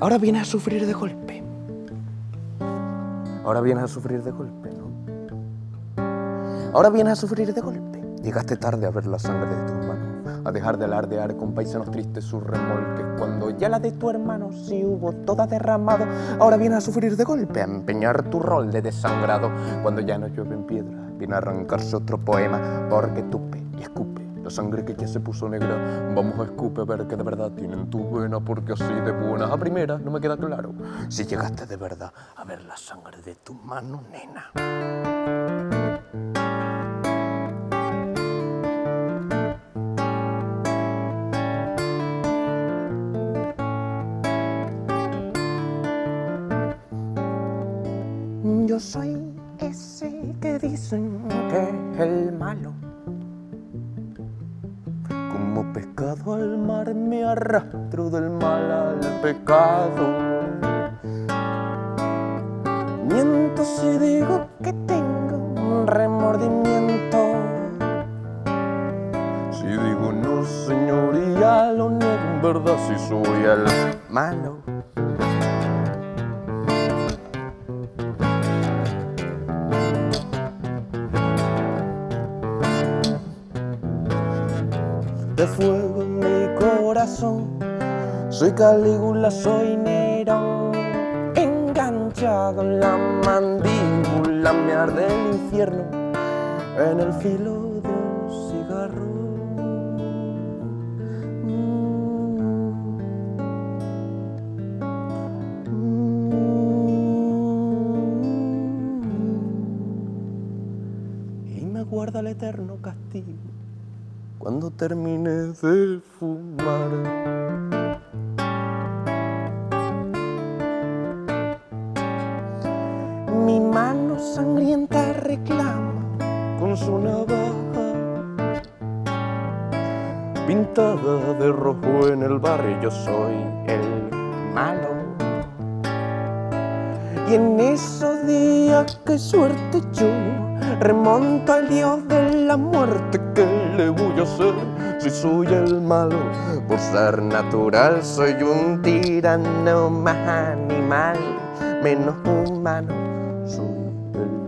Ahora vienes a sufrir de golpe. Ahora vienes a sufrir de golpe, ¿no? Ahora vienes a sufrir de golpe. Llegaste tarde a ver la sangre de tus manos, a dejar de alardear con paisanos tristes sus remolques, cuando ya la de tu hermano sí hubo toda derramado. Ahora vienes a sufrir de golpe, a empeñar tu rol de desangrado, cuando ya no llueve en piedra, viene a arrancarse otro poema, porque y escupe la sangre que ya se puso negra. Vamos a escupe a ver que de verdad tienen tu vena, porque así de buenas a primera no me queda claro si llegaste de verdad a ver la sangre de tu mano, nena. Yo soy ese que dicen que es el malo. Como pescado al mar me arrastro del mal al pecado. Miento si digo que tengo un remordimiento. Si digo no, señoría, lo niego en verdad si soy el malo. De fuego en mi corazón. Soy Calígula, soy Nerón, enganchado en la mandíbula, me arde el infierno en el filo de un cigarro. Y me guarda el eterno castigo cuando termine de fumar. Mi mano sangrienta reclama con su navaja pintada de rojo en el barrio. Yo soy el malo. Y en esos días que suerte yo remonto al dios de la muerte que le voy a hacer Si soy el malo por ser natural Soy un tirano más animal, menos humano Soy el